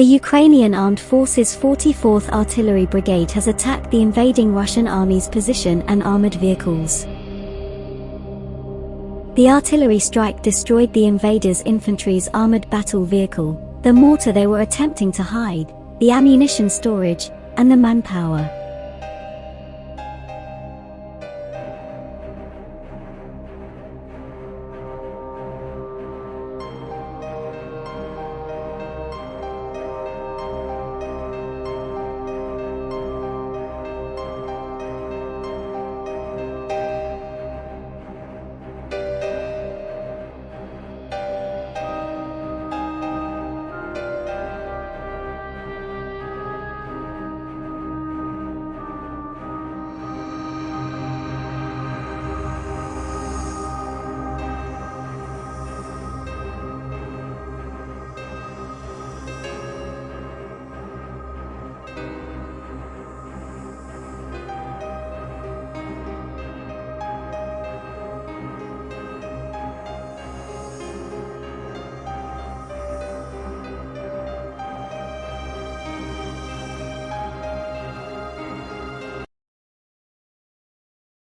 The Ukrainian Armed Forces 44th Artillery Brigade has attacked the invading Russian army's position and armored vehicles. The artillery strike destroyed the invaders' infantry's armored battle vehicle, the mortar they were attempting to hide, the ammunition storage, and the manpower.